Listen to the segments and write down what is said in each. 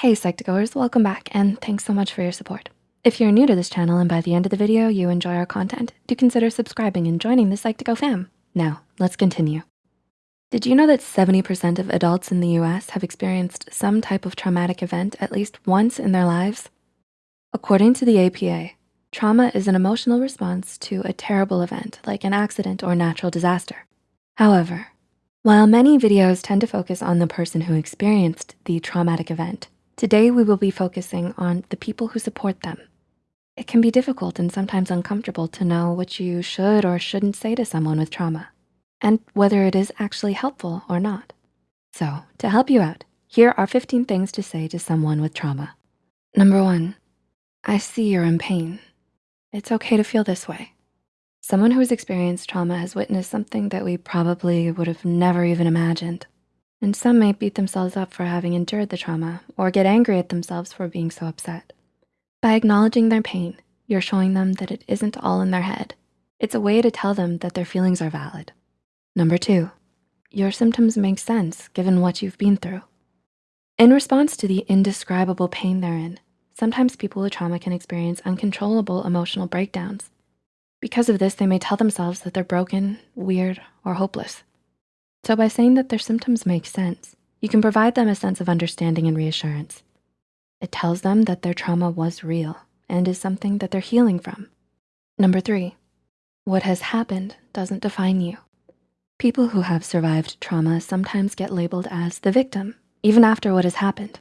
Hey Psych2Goers, welcome back and thanks so much for your support. If you're new to this channel and by the end of the video you enjoy our content, do consider subscribing and joining the Psych2Go fam. Now, let's continue. Did you know that 70% of adults in the US have experienced some type of traumatic event at least once in their lives? According to the APA, trauma is an emotional response to a terrible event like an accident or natural disaster. However, while many videos tend to focus on the person who experienced the traumatic event, Today, we will be focusing on the people who support them. It can be difficult and sometimes uncomfortable to know what you should or shouldn't say to someone with trauma and whether it is actually helpful or not. So to help you out, here are 15 things to say to someone with trauma. Number one, I see you're in pain. It's okay to feel this way. Someone who has experienced trauma has witnessed something that we probably would have never even imagined. And some may beat themselves up for having endured the trauma or get angry at themselves for being so upset. By acknowledging their pain, you're showing them that it isn't all in their head. It's a way to tell them that their feelings are valid. Number two, your symptoms make sense given what you've been through. In response to the indescribable pain they're in, sometimes people with trauma can experience uncontrollable emotional breakdowns. Because of this, they may tell themselves that they're broken, weird, or hopeless. So by saying that their symptoms make sense, you can provide them a sense of understanding and reassurance. It tells them that their trauma was real and is something that they're healing from. Number three, what has happened doesn't define you. People who have survived trauma sometimes get labeled as the victim, even after what has happened.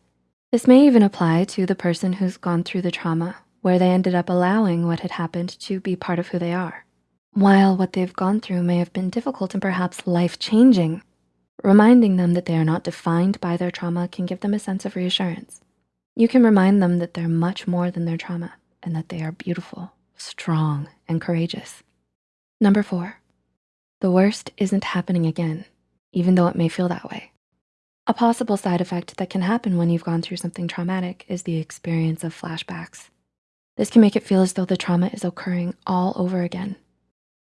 This may even apply to the person who's gone through the trauma, where they ended up allowing what had happened to be part of who they are. While what they've gone through may have been difficult and perhaps life-changing, reminding them that they are not defined by their trauma can give them a sense of reassurance. You can remind them that they're much more than their trauma and that they are beautiful, strong, and courageous. Number four, the worst isn't happening again, even though it may feel that way. A possible side effect that can happen when you've gone through something traumatic is the experience of flashbacks. This can make it feel as though the trauma is occurring all over again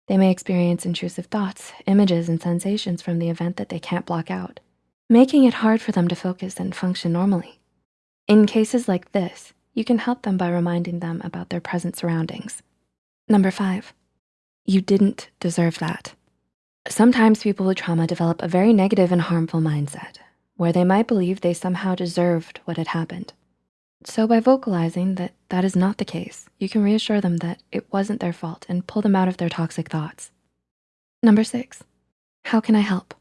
they may experience intrusive thoughts, images, and sensations from the event that they can't block out, making it hard for them to focus and function normally. In cases like this, you can help them by reminding them about their present surroundings. Number five, you didn't deserve that. Sometimes people with trauma develop a very negative and harmful mindset where they might believe they somehow deserved what had happened. So by vocalizing that that is not the case, you can reassure them that it wasn't their fault and pull them out of their toxic thoughts. Number six, how can I help?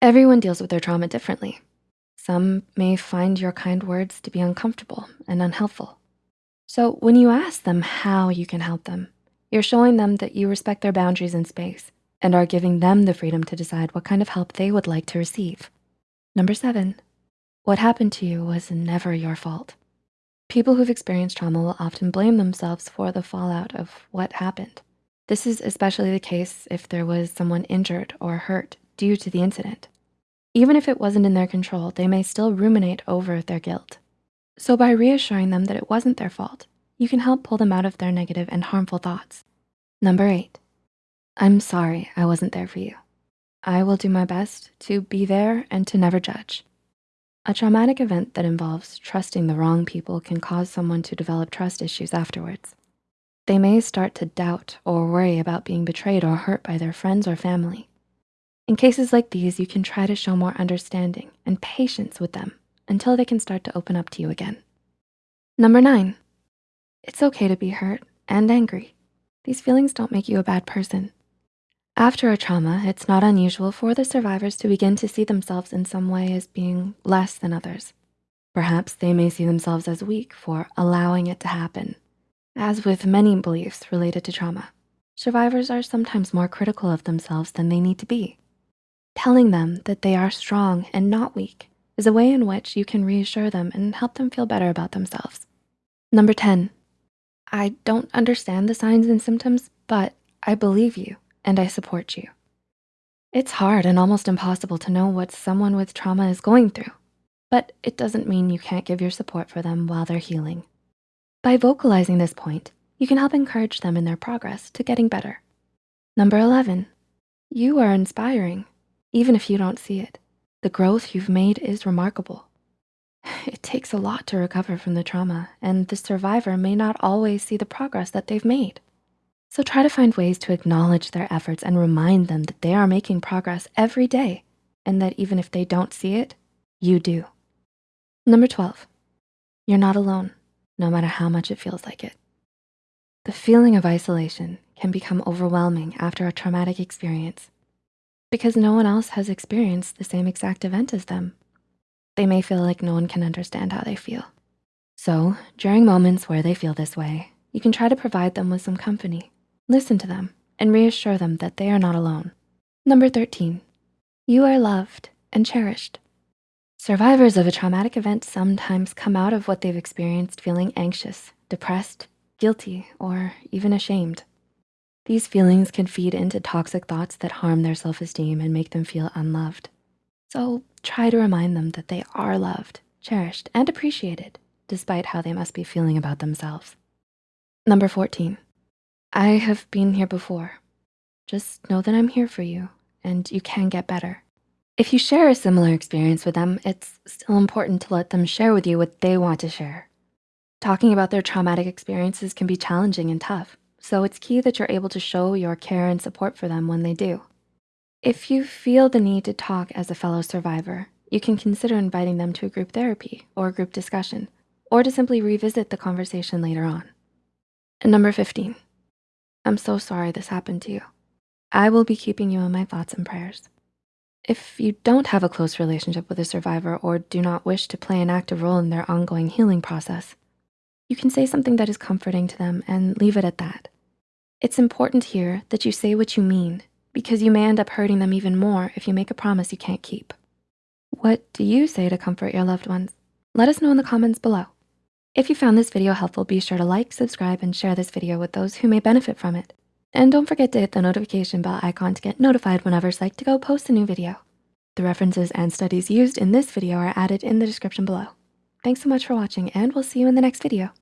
Everyone deals with their trauma differently. Some may find your kind words to be uncomfortable and unhelpful. So when you ask them how you can help them, you're showing them that you respect their boundaries and space and are giving them the freedom to decide what kind of help they would like to receive. Number seven, what happened to you was never your fault. People who've experienced trauma will often blame themselves for the fallout of what happened. This is especially the case if there was someone injured or hurt due to the incident. Even if it wasn't in their control, they may still ruminate over their guilt. So by reassuring them that it wasn't their fault, you can help pull them out of their negative and harmful thoughts. Number eight, I'm sorry I wasn't there for you. I will do my best to be there and to never judge. A traumatic event that involves trusting the wrong people can cause someone to develop trust issues afterwards. They may start to doubt or worry about being betrayed or hurt by their friends or family. In cases like these, you can try to show more understanding and patience with them until they can start to open up to you again. Number nine, it's okay to be hurt and angry. These feelings don't make you a bad person. After a trauma, it's not unusual for the survivors to begin to see themselves in some way as being less than others. Perhaps they may see themselves as weak for allowing it to happen. As with many beliefs related to trauma, survivors are sometimes more critical of themselves than they need to be. Telling them that they are strong and not weak is a way in which you can reassure them and help them feel better about themselves. Number 10, I don't understand the signs and symptoms, but I believe you and I support you. It's hard and almost impossible to know what someone with trauma is going through, but it doesn't mean you can't give your support for them while they're healing. By vocalizing this point, you can help encourage them in their progress to getting better. Number 11, you are inspiring, even if you don't see it. The growth you've made is remarkable. It takes a lot to recover from the trauma, and the survivor may not always see the progress that they've made. So try to find ways to acknowledge their efforts and remind them that they are making progress every day, and that even if they don't see it, you do. Number 12, you're not alone, no matter how much it feels like it. The feeling of isolation can become overwhelming after a traumatic experience because no one else has experienced the same exact event as them. They may feel like no one can understand how they feel. So during moments where they feel this way, you can try to provide them with some company, listen to them, and reassure them that they are not alone. Number 13, you are loved and cherished. Survivors of a traumatic event sometimes come out of what they've experienced feeling anxious, depressed, guilty, or even ashamed. These feelings can feed into toxic thoughts that harm their self-esteem and make them feel unloved. So try to remind them that they are loved, cherished, and appreciated, despite how they must be feeling about themselves. Number 14, I have been here before. Just know that I'm here for you and you can get better. If you share a similar experience with them, it's still important to let them share with you what they want to share. Talking about their traumatic experiences can be challenging and tough, so it's key that you're able to show your care and support for them when they do. If you feel the need to talk as a fellow survivor, you can consider inviting them to a group therapy or group discussion, or to simply revisit the conversation later on. And number 15, I'm so sorry this happened to you. I will be keeping you in my thoughts and prayers. If you don't have a close relationship with a survivor or do not wish to play an active role in their ongoing healing process, you can say something that is comforting to them and leave it at that. It's important here that you say what you mean because you may end up hurting them even more if you make a promise you can't keep. What do you say to comfort your loved ones? Let us know in the comments below. If you found this video helpful, be sure to like, subscribe, and share this video with those who may benefit from it. And don't forget to hit the notification bell icon to get notified whenever Psych2Go posts a new video. The references and studies used in this video are added in the description below. Thanks so much for watching and we'll see you in the next video.